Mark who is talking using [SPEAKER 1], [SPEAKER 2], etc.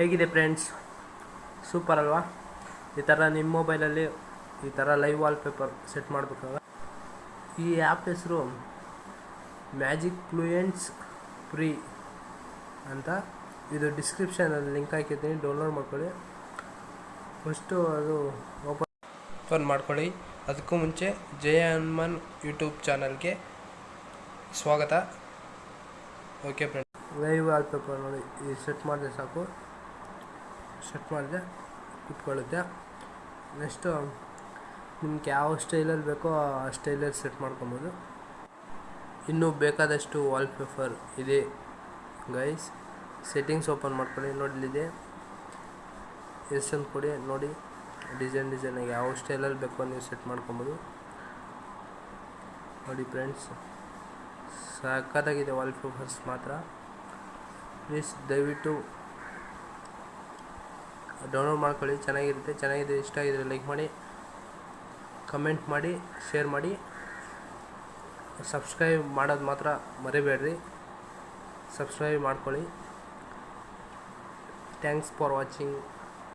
[SPEAKER 1] ಹೇಗಿದೆ friends super ಅಲ್ವಾ? ಈ ಥರ ನಿಮ್ಮ ಮೊಬೈಲಲ್ಲಿ ಈ ಥರ ಲೈವ್ ವಾಲ್ಪೇಪರ್ ಸೆಟ್ ಮಾಡಬೇಕಾಗ ಈ ಆ್ಯಪ್ ಹೆಸರು ಮ್ಯಾಜಿಕ್ ಫ್ಲೂಯೆಂಟ್ಸ್ ಫ್ರೀ ಅಂತ ಇದು ಡಿಸ್ಕ್ರಿಪ್ಷನಲ್ಲಿ ಲಿಂಕ್ ಹಾಕಿದ್ದೀನಿ ಡೌನ್ಲೋಡ್ ಮಾಡ್ಕೊಳ್ಳಿ. ಫಸ್ಟು ಅದು ಓಪನ್ ಓಪನ್ ಮಾಡ್ಕೊಳ್ಳಿ. ಅದಕ್ಕೂ ಮುಂಚೆ ಜಯ ಹನುಮಾನ್ ಯೂಟ್ಯೂಬ್ ಚಾನಲ್ಗೆ ಸ್ವಾಗತ. ಓಕೆ ಫ್ರೆಂಡ್ ಲೈವ್ ವಾಲ್ಪೇಪರ್ ನೋಡಿ ಸೆಟ್ ಮಾಡಿದ್ರೆ ಸಾಕು. ಸೆಟ್ ಮಾಡಿದೆ, ಕುತ್ಕೊಳ್ಳುತ್ತೆ. ನೆಕ್ಸ್ಟು ನಿಮ್ಗೆ ಯಾವ ಸ್ಟೈಲಲ್ಲಿ ಬೇಕೋ ಆ ಸ್ಟೈಲಲ್ಲಿ ಸೆಟ್ ಮಾಡ್ಕೊಬೋದು. ಇನ್ನೂ ಬೇಕಾದಷ್ಟು ವಾಲ್ಪೇಪರ್ ಇದೆ ಗೈಸ್ ಸೆಟ್ಟಿಂಗ್ಸ್ ಓಪನ್ ಮಾಡ್ಕೊಳ್ಳಿ ನೋಡಲಿದೆ ಎಷ್ಟೊಂದು ಕೊಡಿ, ನೋಡಿ. ಡಿಸೈನ್ ಡಿಸೈನಾಗಿ ಯಾವ ಸ್ಟೈಲಲ್ಲಿ ಬೇಕೋ ನೀವು ಸೆಟ್ ಮಾಡ್ಕೊಬೋದು. ನೋಡಿ ಫ್ರೆಂಡ್ಸ್ ಸಖತ್ತಾಗಿದೆ ವಾಲ್ಪೇಪರ್ಸ್ ಮಾತ್ರ. ಪ್ಲೀಸ್ ದಯವಿಟ್ಟು ಡೌನ್ಲೋಡ್ ಮಾಡ್ಕೊಳ್ಳಿ. ಚೆನ್ನಾಗಿರುತ್ತೆ. ಚೆನ್ನಾಗಿದೆ. ಇಷ್ಟ ಆಗಿದ್ರೆ ಲೈಕ್ ಮಾಡಿ. ಕಮೆಂಟ್ ಮಾಡಿ. ಶೇರ್ ಮಾಡಿ. ಸಬ್ಸ್ಕ್ರೈಬ್ ಮಾಡೋದು ಮಾತ್ರ ಮರಿಬೇಡ್ರಿ. ಸಬ್ಸ್ಕ್ರೈಬ್ ಮಾಡ್ಕೊಳ್ಳಿ. Thanks for watching